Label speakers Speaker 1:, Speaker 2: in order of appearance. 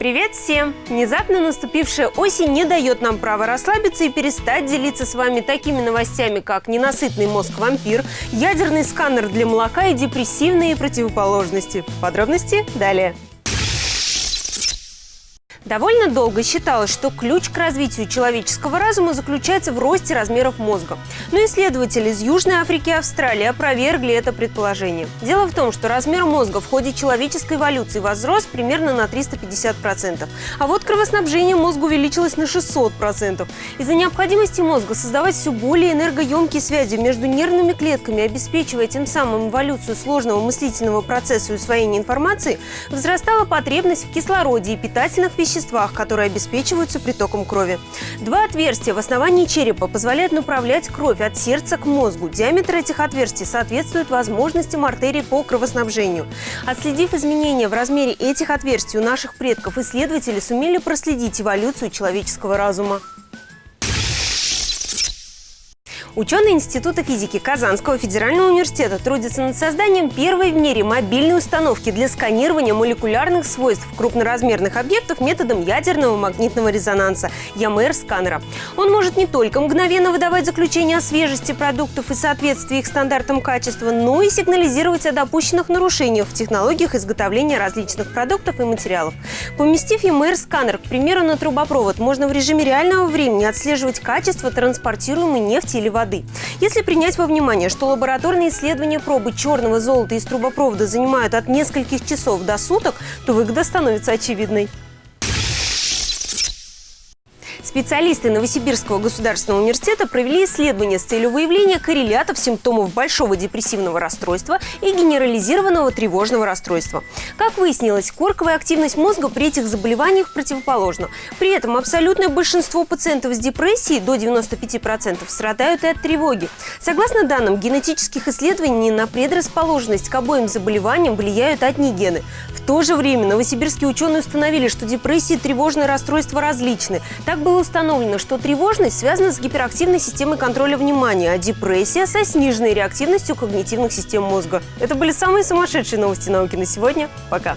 Speaker 1: Привет всем! Внезапно наступившая осень не дает нам права расслабиться и перестать делиться с вами такими новостями, как ненасытный мозг-вампир, ядерный сканер для молока и депрессивные противоположности. Подробности далее. Довольно долго считалось, что ключ к развитию человеческого разума заключается в росте размеров мозга. Но исследователи из Южной Африки и Австралии опровергли это предположение. Дело в том, что размер мозга в ходе человеческой эволюции возрос примерно на 350%. А вот кровоснабжение мозга увеличилось на 600%. Из-за необходимости мозга создавать все более энергоемкие связи между нервными клетками, обеспечивая тем самым эволюцию сложного мыслительного процесса и усвоения информации, возрастала потребность в кислороде и питательных веществах веществах, которые обеспечиваются притоком крови. Два отверстия в основании черепа позволяют направлять кровь от сердца к мозгу. Диаметр этих отверстий соответствует возможностям артерий по кровоснабжению. Отследив изменения в размере этих отверстий у наших предков, исследователи сумели проследить эволюцию человеческого разума. Ученые Института физики Казанского федерального университета трудятся над созданием первой в мире мобильной установки для сканирования молекулярных свойств крупноразмерных объектов методом ядерного магнитного резонанса – ЯМР-сканера. Он может не только мгновенно выдавать заключение о свежести продуктов и соответствии их стандартам качества, но и сигнализировать о допущенных нарушениях в технологиях изготовления различных продуктов и материалов. Поместив ЯМР-сканер, к примеру, на трубопровод, можно в режиме реального времени отслеживать качество транспортируемой нефти или воды воды. Если принять во внимание, что лабораторные исследования пробы черного золота из трубопровода занимают от нескольких часов до суток, то выгода становится очевидной. Специалисты Новосибирского государственного университета провели исследование с целью выявления коррелятов симптомов большого депрессивного расстройства и генерализированного тревожного расстройства. Как выяснилось, корковая активность мозга при этих заболеваниях противоположна. При этом абсолютное большинство пациентов с депрессией, до 95%, страдают и от тревоги. Согласно данным генетических исследований, на предрасположенность к обоим заболеваниям влияют одни гены. В то же время новосибирские ученые установили, что депрессия и тревожное расстройство различны. Так установлено, что тревожность связана с гиперактивной системой контроля внимания, а депрессия со сниженной реактивностью когнитивных систем мозга. Это были самые сумасшедшие новости науки на сегодня. Пока!